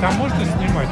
там можно снимать?